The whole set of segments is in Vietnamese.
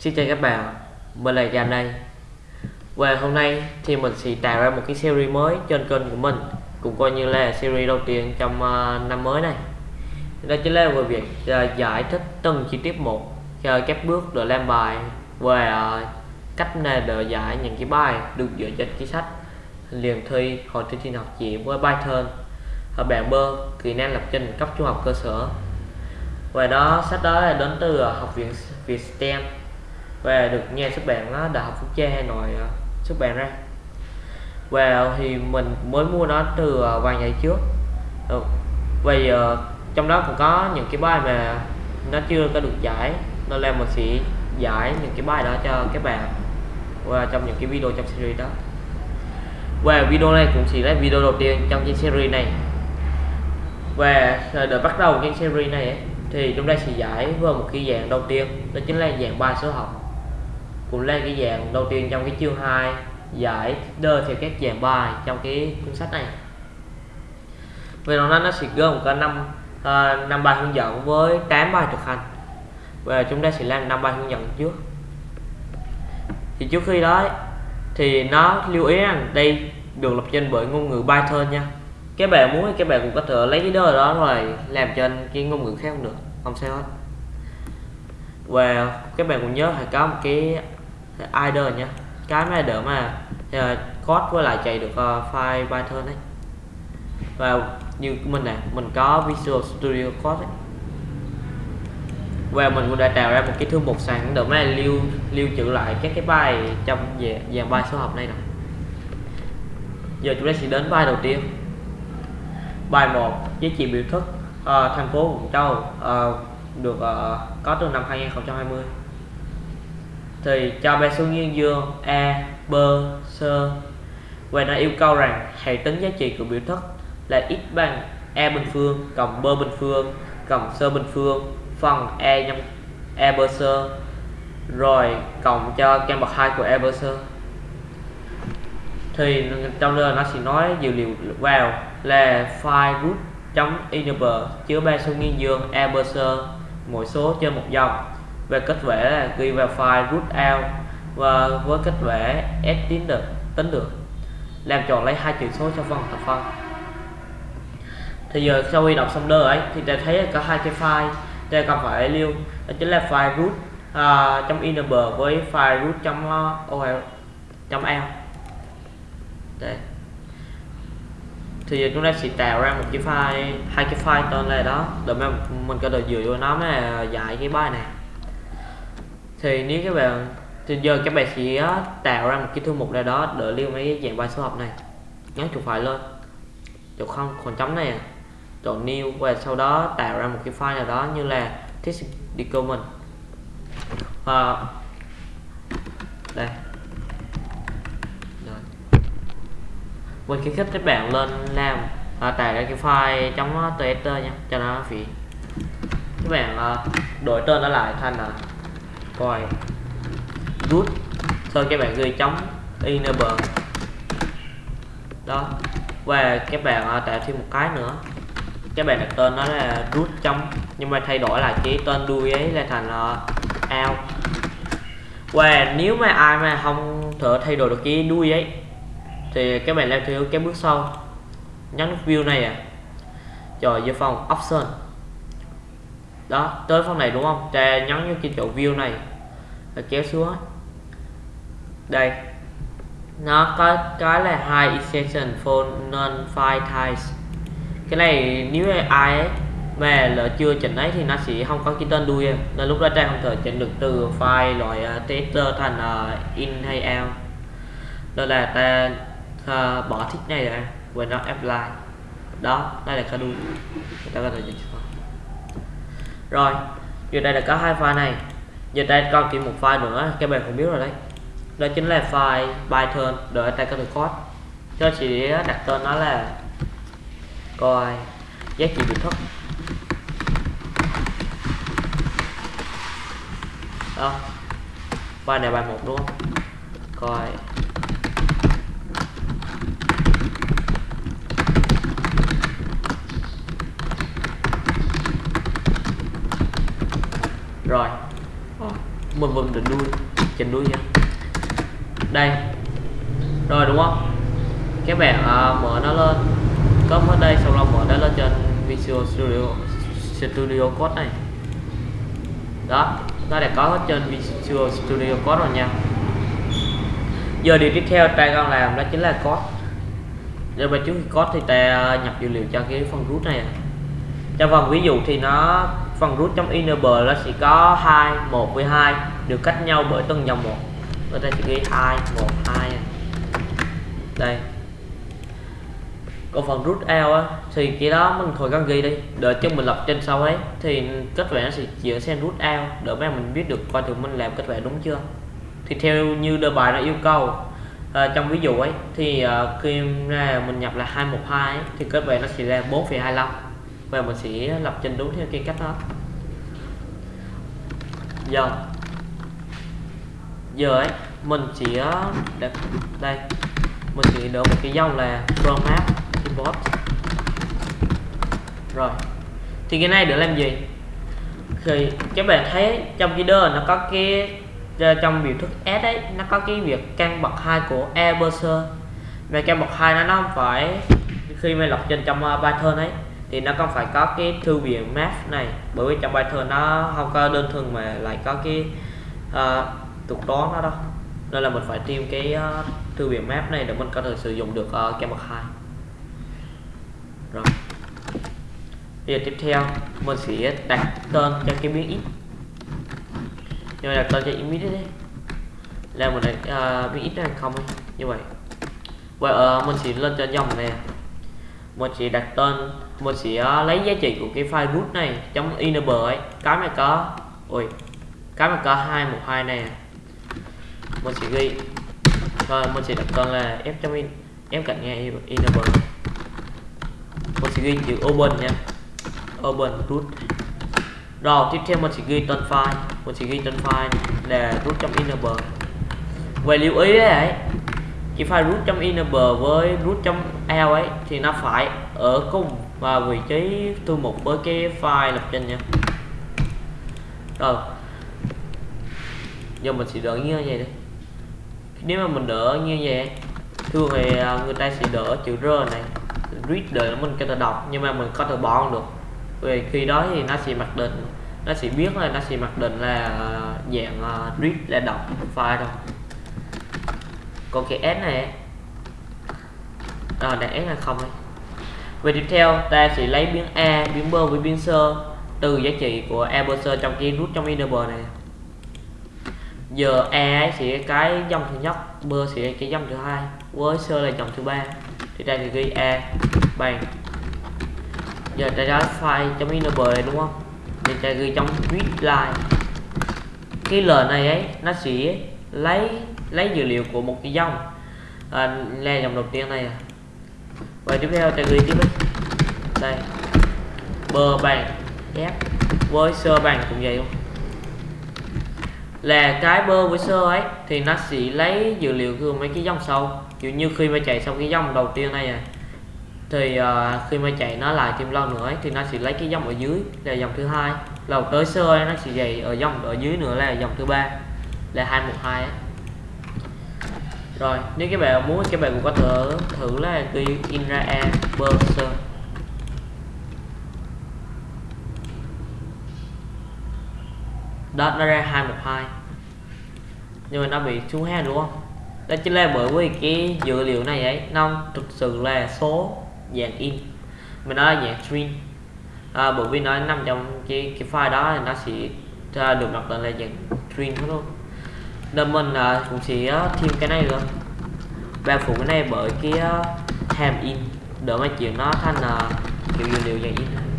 Xin chào các bạn, mình là Giang đây. Và hôm nay thì mình sẽ tạo ra một cái series mới trên kênh của mình Cũng coi như là series đầu tiên trong uh, năm mới này. Đó chính là về việc uh, giải thích từng chi tiết một cho các bước để làm bài Và uh, cách này để giải những cái bài được dựa trên cái sách liền thi hội thi tin học chỉ với Python ở bảng bơ kỹ năng lập trình cấp trung học cơ sở. Và đó sách đó là đến từ học viện Việt STEM và được nhà xuất bản đó, Đại học Quốc gia Hà Nội à, xuất bản ra. Và ờ, thì mình mới mua nó từ ờ, vài ngày trước. Ừ. và giờ trong đó cũng có những cái bài mà nó chưa có được giải nên là mình sẽ giải những cái bài đó cho các bạn và trong những cái video trong series đó. Và video này cũng chỉ là video đầu tiên trong cái series này. Và ờ, để bắt đầu cái series này ấy, thì chúng ta sẽ giải vào một cái dạng đầu tiên đó chính là dạng bài số học cũng lên cái dạng đầu tiên trong cái chương 2 giải đơ theo các dạng bài trong cái cuốn sách này. Về nó nó sẽ gồm có năm uh, năm bài hướng dẫn với 8 bài thực hành. Và chúng ta sẽ làm năm bài hướng dẫn trước. Thì trước khi đó thì nó lưu ý rằng đây được lập trình bởi ngôn ngữ Python nha. Các bạn muốn thì các bạn cũng có thể lấy cái đơ đó rồi làm trên cái ngôn ngữ khác cũng được không sao hết. Và các bạn cũng nhớ phải có một cái Either nhé cái mà đỡ mà uh, code với lại chạy được uh, file Python ấy. Và như mình này, mình có Visual Studio Code ấy. và mình cũng đã tạo ra một cái thư mục sẵn để mà lưu lưu trữ lại các cái bài trong dạng, dạng bài số học này nè. Giờ chúng ta sẽ đến bài đầu tiên. Bài 1 với trị biểu thức uh, thành phố Vũng Châu uh, được uh, có từ năm 2020 thì cho ba số nguyên dương, a, b, c. Và nó yêu cầu rằng hãy tính giá trị của biểu thức là x bằng a bình phương cộng b bình phương cộng c bình phương phần e nhân e b c, rồi cộng cho căn bậc hai của e b c. Thì trong đây nó sẽ nói dữ liệu vào là file root chấm chứa ba số nguyên dương e b c mỗi số trên một dòng về kết vẽ là ghi vào file root out và với kết vẽ s tính được tính được. Làm chọn lấy hai chữ số cho phần thập phân thì giờ sau khi đọc xong đơn ấy thì ta thấy có hai cái file ta cần phải lưu. Đó chính là file root uh, trong enable với file root trong uh, trong l đây. Thì giờ chúng ta sẽ tạo ra một cái file hai cái file tên là đó. Để mà mình có thể dựa vào nó mới giải cái bài này thì nếu các bạn thì giờ các bạn sẽ tạo ra một cái thư mục nào đó để lưu mấy dạng bài số học này. Nhấn chuột phải lên. Chuột không còn chấm này à. chọn new và sau đó tạo ra một cái file nào đó như là text document và ờ, đây. Rồi. Mình khuyến khích các bạn lên làm à, tạo ra cái file trong txt nha cho nó phí. Các bạn à, đổi tên nó lại thành là coi. Root thôi các bạn ghi chống enable đó. Và các bạn à, tạo thêm một cái nữa. Các bạn đặt tên nó là root trong nhưng mà thay đổi lại cái tên đuôi ấy là thành uh, out. Và nếu mà ai mà không thể thay đổi được cái đuôi ấy thì các bạn làm theo cái bước sau. Nhấn view này à. Rồi vô phòng option. Đó tới phòng này đúng không? Ta nhấn vô cái chỗ view này và kéo xuống. Đây. Nó có cái là hai extension for non file types cái này nếu ai ấy mà là chưa chỉnh ấy thì nó sẽ không có cái tên đuôi nên lúc đó trang không thể chỉnh được từ file loại uh, tester thành uh, in hay out. Đó là ta uh, bỏ thích này ra. Và nó apply. Đó đây là cái đuôi. Ta có thể chỉnh rồi giờ đây là có hai file này giờ đây còn chỉ một file nữa các bạn cũng biết rồi đấy. Đó chính là file Python để ta có được code. Cho chỉ đặt tên nó là coi giá trị biểu thức đó. File này bài một, đúng không? Coi. Rồi mình vẫn định đuôi chỉnh đuôi nha. Đây. Rồi đúng không? Các bạn uh, à, mở nó lên. Có ở đây sau đó mở nó lên trên Visual Studio Studio Code này. Đó. Nó đã có hết trên Visual Studio Code rồi nha. Giờ điều tiếp theo ta con làm đó chính là code. Giờ mà trước khi code thì ta nhập dữ liệu cho cái phần root này à. cho phần ví dụ thì nó phần root trong enable nó sẽ có 2 1 với 2 được cách nhau bởi từng dòng một. Ở đây chỉ ghi 2 1 2 đây. Còn phần rút out á thì cái đó mình thôi cần ghi đi. Đợi cho mình lập trên sau ấy thì kết quả nó sẽ chuyển sang rút out để mà mình biết được coi thử mình làm kết quả đúng chưa. Thì theo như đề bài nó yêu cầu à, trong ví dụ ấy thì à, khi ra mình nhập là 212 ấy, thì kết quả nó sẽ ra 4,25 và mình sẽ lập trình đúng theo cái cách đó. Giờ giờ ấy mình chỉ ờ, đặt đây mình chỉ đỡ một cái dòng là format map import. Rồi thì cái này để làm gì? Thì các bạn thấy trong cái nó có cái ờ, trong biểu thức S ấy nó có cái việc căn bậc hai của e browser về căn bậc hai nó nó không phải khi mà lọc trên trong ờ, Python ấy thì nó không phải có cái thư viện math này. Bởi vì trong Python nó không có đơn thuần mà lại có cái uh, thuật toán đó. Nên là mình phải tìm cái uh, thư viện map này để mình có thể sử dụng được uh, cái bậc hai. Rồi. Bây giờ tiếp theo mình sẽ đặt tên cho cái biến x. Nhưng mà đặt tên cho image đấy là mình đặt uh, biến x này không như vậy. Và uh, mình sẽ lên cho dòng này mình sẽ đặt tên mình sẽ uh, lấy giá trị của cái file root này trong enable ấy. Cái mà có ui cái mà có hai một hai này mình sẽ ghi. Rồi mình sẽ đặt tên là f trong in. F cạnh nghe enable mình sẽ ghi chữ open nha. Open, root. Rồi, tiếp theo mình sẽ ghi tên file. Mình sẽ ghi tên file là root trong enable về lưu ý đấy cái file root trong enable với root trong l ấy thì nó phải ở cùng và vị trí thư mục với cái file lập trình nha. Rồi, giờ mình sẽ đợi như vậy đi nếu mà mình đỡ như vậy, thường thì à, người ta sẽ đỡ chữ r này. Read để mình cho thể đọc, nhưng mà mình có thể bỏ được. Vì khi đó thì nó sẽ mặc định, nó sẽ biết là nó sẽ mặc định là à, dạng à, read là đọc file đâu còn cái s này rồi để s là không ấy. về tiếp theo, ta sẽ lấy biến a, biến b với biến sơ từ giá trị của a sơ trong cái root trong enable này giờ e sẽ cái dòng thứ nhất b sẽ cái dòng thứ hai với sơ là dòng thứ ba. Thì đây thì ghi e bằng giờ ta ra file trong enable này đúng không? Thì ta ghi trong readline cái l này ấy nó sẽ lấy lấy dữ liệu của một cái dòng. À, là dòng đầu tiên này à. và tiếp theo ta ghi tiếp ấy. đây. Bơ bằng f. Với sơ bằng cũng vậy luôn là cái bơ với sơ ấy thì nó sẽ lấy dữ liệu từ mấy cái dòng sau kiểu như khi mà chạy xong cái dòng đầu tiên này à thì uh, khi mà chạy nó lại thêm lâu nữa ấy, thì nó sẽ lấy cái dòng ở dưới là dòng thứ hai. Đầu tới sơ ấy, nó sẽ dày ở dòng ở dưới nữa là dòng thứ ba là 212 ấy. rồi nếu các bạn muốn các bạn cũng có thể thử là ghi in ra a bơ sơ. Đó nó ra 212 nhưng mà nó bị xuống ha đúng không? Đó chính là bởi vì cái dữ liệu này ấy nó thực sự là số dạng in. Mà nó là dạng string à, bởi vì nó nằm trong cái cái file đó thì nó sẽ à, được đặt tên là dạng string hết luôn nên mình à, cũng sẽ à, thêm cái này nữa. Và phụ cái này bởi cái uh, hàm in. Để mà chuyển nó thành uh, kiểu dữ liệu dạng in.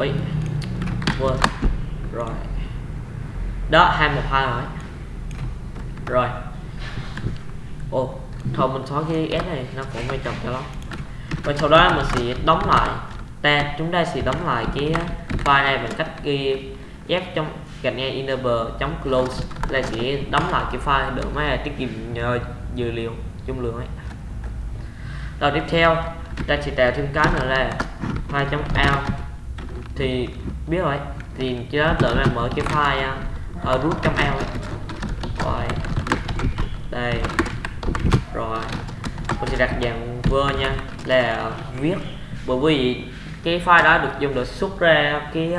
Ui. Quên. Rồi. Đó 212 rồi. Rồi. Ồ, Thôi mình xóa cái S này, Nó cũng quan trọng cho lắm. Và sau đó mình sẽ đóng lại ta Chúng ta sẽ đóng lại cái file này bằng cách ghi F trong gạch ngang enable chống close. Là sẽ đóng lại cái file để mà tiết kiệm nhờ dữ liệu dung lượng ấy. Rồi tiếp theo, ta sẽ tạo thêm cái nữa là file.out thì biết rồi. Thì chỉ đó là mở cái file à, ở root.out ấy. Rồi. Đây. Rồi. Tôi sẽ đặt dạng word nha. Là viết bởi vì cái file đó được dùng để xuất ra cái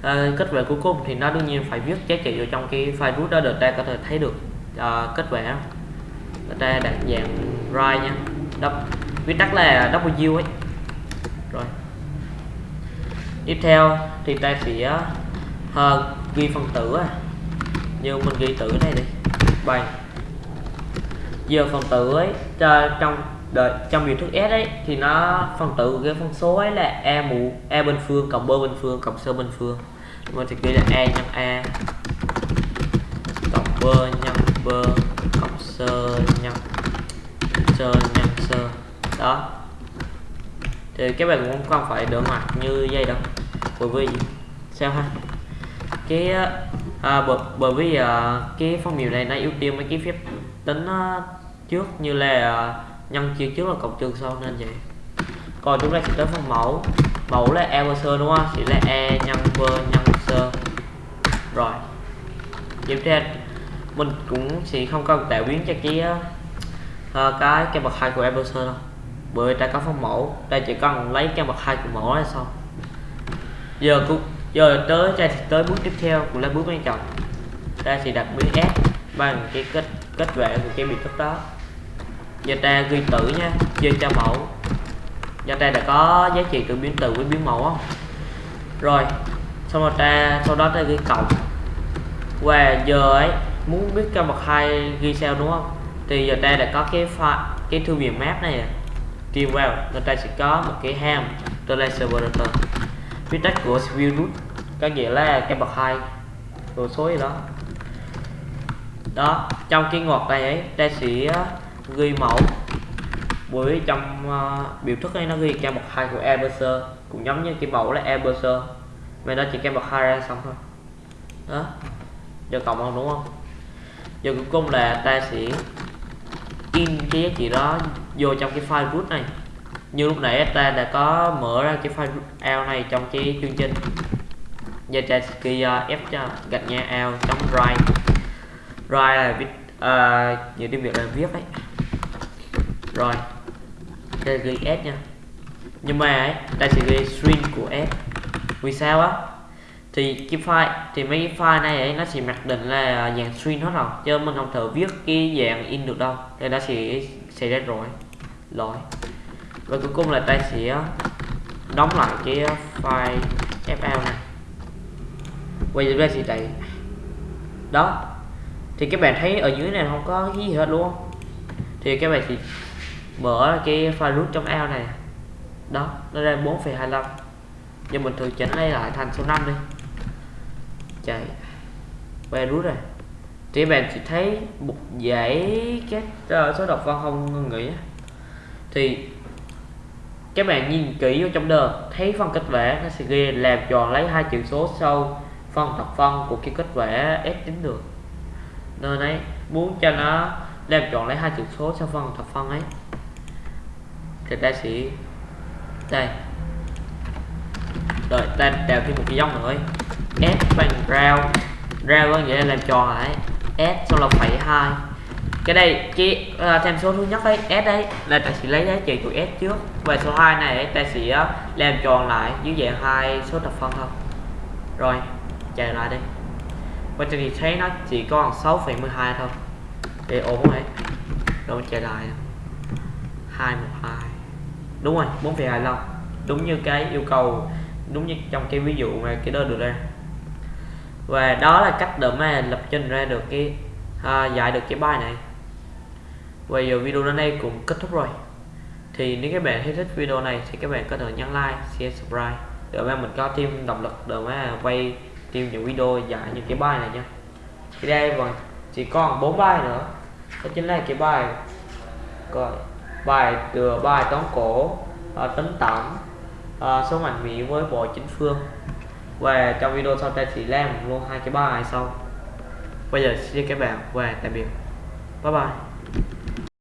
uh, kết quả cuối cùng thì nó đương nhiên phải viết giá trị vào trong cái file root đó để ta có thể thấy được uh, kết quả. Ta đặt dạng write nha. Đắp, viết tắt là W ấy tiếp theo thì ta sẽ uh, ghi phần tử à. như mình ghi tử này đi. Bằng giờ phần tử ấy trong đợi trong biểu thức S ấy thì nó phần tử của cái phân số ấy là e mũ e bình phương cộng b bình phương cộng c bình phương. Mình sẽ ghi là e nhân a cộng b nhân b cộng c nhân c nhân c. Đó. Thì các bạn cũng không phải đỡ mặt như dây đâu bởi vì sao ha? Cái ờ, à, bởi, bởi vì à, cái phong biểu này nó ưu tiên mấy cái phép tính à, trước như là à, nhân chia trước là cộng trừ sau nên vậy. Còn chúng ta sẽ tới phần mẫu. Mẫu là e và sơ đúng không? Chỉ là e nhân v nhân sơ rồi. Tiếp theo mình cũng sẽ không cần tạo biến cho cái uh, cái cái bậc hai của e đâu. Bởi ta có phong mẫu. Ta chỉ cần lấy cái bậc hai của mẫu là xong giờ cũng giờ tới ta sẽ tới bước tiếp theo cũng là bước quan trọng. Ta sẽ đặt biến s bằng cái kết kết quả của cái biệt thức đó. Giờ ta ghi tử nha chia cho mẫu. Giờ ta đã có giá trị từ biến từ với biến mẫu không rồi, xong rồi ta sau đó ta ghi cộng. Và giờ ấy, muốn biết cho bậc hai ghi sao đúng không? Thì giờ ta đã có cái file cái thư viện map này tìm vào, người ta sẽ có một cái ham tên server quy tắc của virus có nghĩa là cái bậc hai đồ số gì đó. Đó trong cái ngoặc này ấy ta sẽ ờ, ghi mẫu. Bởi trong uh, biểu thức này nó ghi kem bậc hai của Eberser cũng giống như cái mẫu là Eberser mà nó chỉ kem bậc hai ra xong thôi. Đó giờ cộng không đúng không? Giờ cuối cùng là ta sẽ in cái giá trị đó vô trong cái file root này như lúc nãy ta đã có mở ra cái file ao này trong cái chương trình. Giờ ta sẽ ghi ờ, f cho gạch nha out chấm write write là viết uh, những tiếng việt là viết đấy rồi đây ghi s nha. Nhưng mà ấy ta sẽ ghi string của s. Vì sao á? Thì cái file thì mấy cái file này ấy nó sẽ mặc định là dạng string hết rồi chứ mình không thể viết cái dạng in được đâu. Thì nó sẽ xảy ra rồi lỗi và cuối cùng là ta sẽ ờ, đóng lại cái ờ, file fl này. Quay giờ ta sẽ chạy đó thì các bạn thấy ở dưới này không có cái gì hết luôn thì các bạn chỉ mở cái file root trong l này. Đó nó ra 4,25 nhưng mình thử chỉnh lấy lại thành số 5 đi. Chạy về root này. Thì các bạn chỉ thấy một dãy các uh, số độc văn không ngừng nghỉ thì các bạn nhìn kỹ vào trong đơn thấy phân kết quả nó sẽ ghi làm tròn lấy hai chữ số sau. Phân thập phân của cái kết quả s tính được. Nên ấy muốn cho nó làm tròn lấy hai chữ số sau phân thập phân ấy. Thì ta sẽ đây. Rồi, ta đào thêm một cái dòng nữa s bằng rau rau có nghĩa là làm tròn lại s sau là phẩy hai cái đây cái ờ, uh, thêm số thứ nhất đấy s đấy là ta sẽ lấy giá trị của s trước. Và số 2 này ta sẽ ờ, làm tròn lại dưới dạng hai số thập phân thôi. Rồi chạy lại đi. Và thì thấy nó chỉ còn 6,12 thôi. Để ổn ấy rồi chạy lại. 212 đúng rồi 4,25 đúng như cái yêu cầu đúng như trong cái ví dụ mà cái đó được ra. Và đó là cách để mà lập trình ra được cái à, giải được cái bài này và giờ video đến đây cũng kết thúc rồi. Thì nếu các bạn thấy thích video này thì các bạn có thể nhấn like share subscribe. Để mà mình có thêm động lực để mà quay thêm những video giải những cái bài này nha. Thì đây còn chỉ còn bốn bài nữa. Đó chính là cái bài gọi bài từ bài toán cổ uh, tính tổng uh, số mạnh mỹ với bộ chính phương. Và trong video sau ta chỉ làm luôn hai cái bài sau. Bây giờ xin các bạn và tạm biệt. Bye bye.